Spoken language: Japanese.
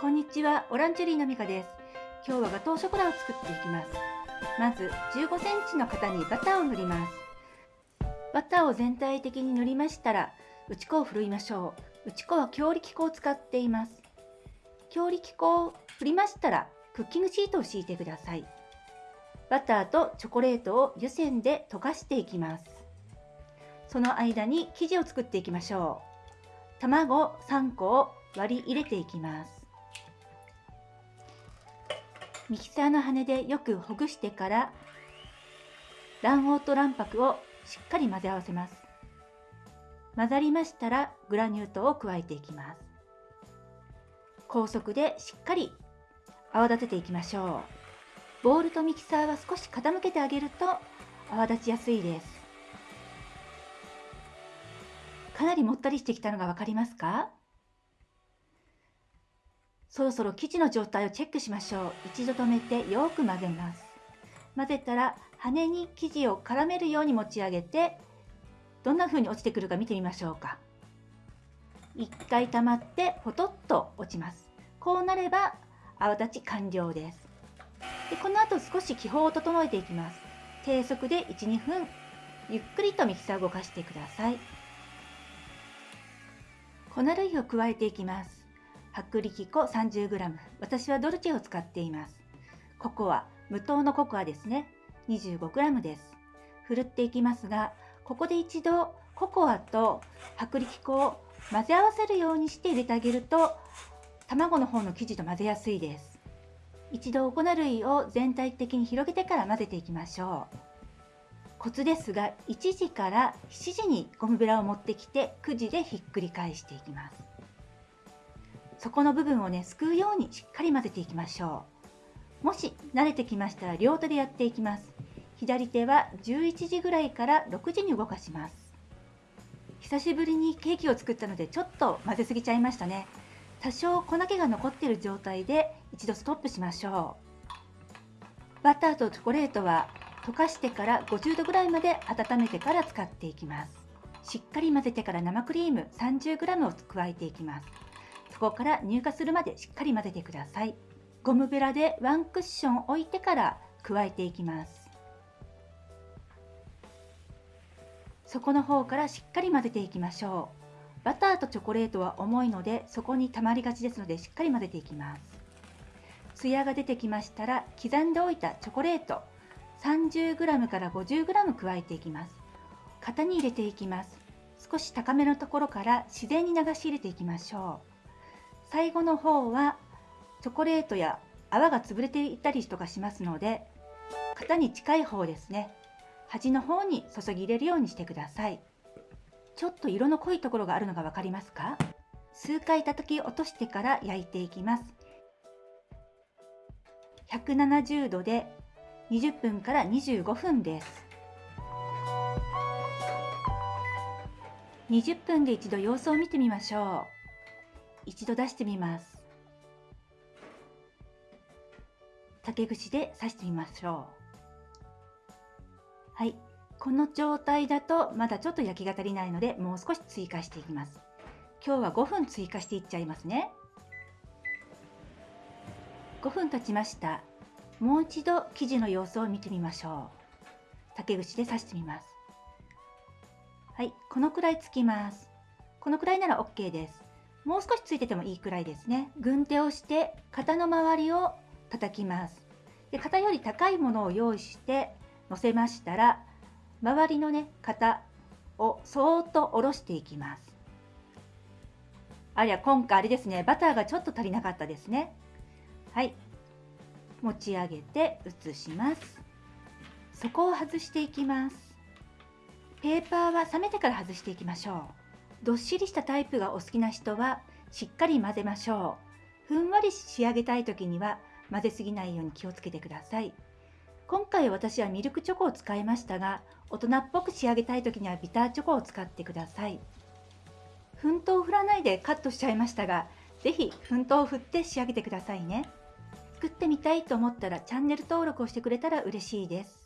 こんにちは、オランチェリーのミカです。今日はガトーショコラを作っていきます。まず15センチの型にバターを塗ります。バターを全体的に塗りましたら、打ち粉をふるいましょう。打ち粉は強力粉を使っています。強力粉を振りましたら、クッキングシートを敷いてください。バターとチョコレートを湯煎で溶かしていきます。その間に生地を作っていきましょう。卵3個を割り入れていきます。ミキサーの羽でよくほぐしてから卵黄と卵白をしっかり混ぜ合わせます。混ざりましたらグラニュー糖を加えていきます。高速でしっかり泡立てていきましょう。ボウルとミキサーは少し傾けてあげると泡立ちやすいです。かなりもったりしてきたのが分かりますか？そろそろ生地の状態をチェックしましょう。一度止めてよく混ぜます。混ぜたら羽に生地を絡めるように持ち上げてどんな風に落ちてくるか見てみましょうか。一回溜まってポトッと落ちます。こうなれば泡立ち完了です。でこの後少し気泡を整えていきます。低速で1、2分ゆっくりとミキサーを動かしてください。粉類を加えていきます。薄力粉 30g 私はドルチェを使っています。ココア無糖のココアですね。25g です。ふるっていきますがここで一度ココアと薄力粉を混ぜ合わせるようにして入れてあげると卵の方の生地と混ぜやすいです。一度粉類を全体的に広げてから混ぜていきましょう。コツですが1時から7時にゴムベラを持ってきて9時でひっくり返していきます。底の部分をねすくうようにしっかり混ぜていきましょう。もし慣れてきましたら両手でやっていきます。左手は11時ぐらいから6時に動かします。久しぶりにケーキを作ったのでちょっと混ぜすぎちゃいましたね。多少粉気が残っている状態で一度ストップしましょう。バターとチョコレートは溶かしてから50度ぐらいまで温めてから使っていきます。しっかり混ぜてから生クリーム 30g を加えていきます。そこから乳化するまでしっかり混ぜてください。ゴムベラでワンクッション置いてから加えていきます。底の方からしっかり混ぜていきましょう。バターとチョコレートは重いのでそこに溜まりがちですのでしっかり混ぜていきます。ツヤが出てきましたら刻んでおいたチョコレート 30g から 50g 加えていきます。型に入れていきます。少し高めのところから自然に流し入れていきましょう。最後の方はチョコレートや泡が潰れていたりとかしますので型に近い方ですね。端の方に注ぎ入れるようにしてください。ちょっと色の濃いところがあるのが分かりますか？数回叩き落としてから焼いていきます。170度で20分から25分です。20分で一度様子を見てみましょう。一度出してみます。竹串で刺してみましょう。はい。この状態だとまだちょっと焼きが足りないのでもう少し追加していきます。今日は5分追加していっちゃいますね。5分経ちました。もう一度生地の様子を見てみましょう。竹串で刺してみます。はい。このくらいつきます。このくらいなら OK です。もう少しついててもいいくらいですね。軍手をして型の周りを叩きます。で型より高いものを用意して乗せましたら周りのね型をそーっと下ろしていきます。ありゃ今回あれですね。バターがちょっと足りなかったですね。はい。持ち上げて移します。底を外していきます。ペーパーは冷めてから外していきましょう。どっしりしたタイプがお好きな人はしっかり混ぜましょう。ふんわり仕上げたい時には混ぜすぎないように気をつけてください。今回私はミルクチョコを使いましたが、大人っぽく仕上げたい時にはビターチョコを使ってください。粉糖を振らないでカットしちゃいましたが、是非粉糖を振って仕上げてくださいね。作ってみたいと思ったらチャンネル登録をしてくれたら嬉しいです。